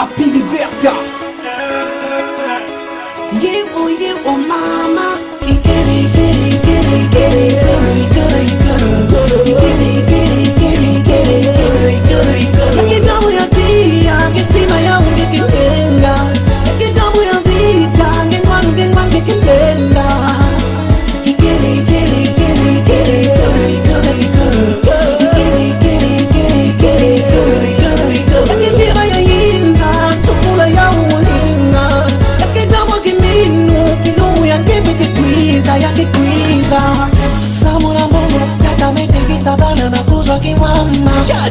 Happy Liberta Yebo yebo mama Ikere ikere ikere ikere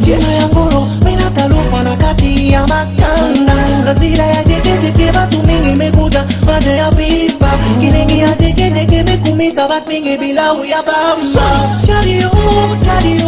Jina ya nguru mina talufa na kati ya makanda Kasira ya jeketeke batu mingi mekuja Maja ya pipa Kinengi ya jeketeke mekumisa bat mingi bila uyabamba Chariyo, oh, chariyo oh.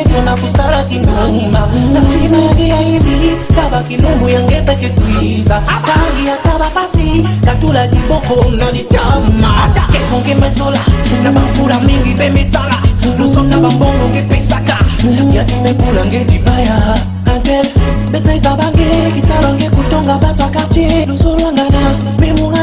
yekona kusala kinguma na ntina yagiya ibi kaba kilumbu yangetaki kwiza tangi ya kaba pasi katula liboko na litama atako ngemesola na bamvula mingi mpe misala luso na bambongo ngepesaka yadimepula ngedibaya antel beta eza bange kisala ngekutonga bato akartier lusolangana memunga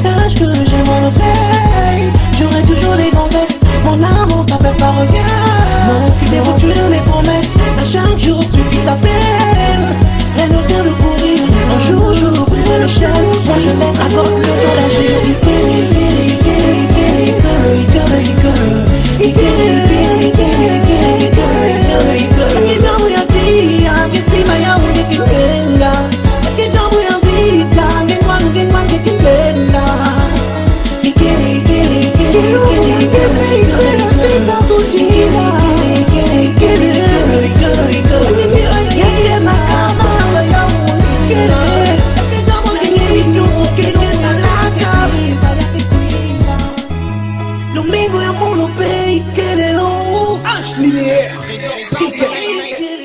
Sache que j'ai mon oseille J'aurai toujours des grands vestes Mon amour, ta peur pas revient Pelo bem, quererão, as mulheres.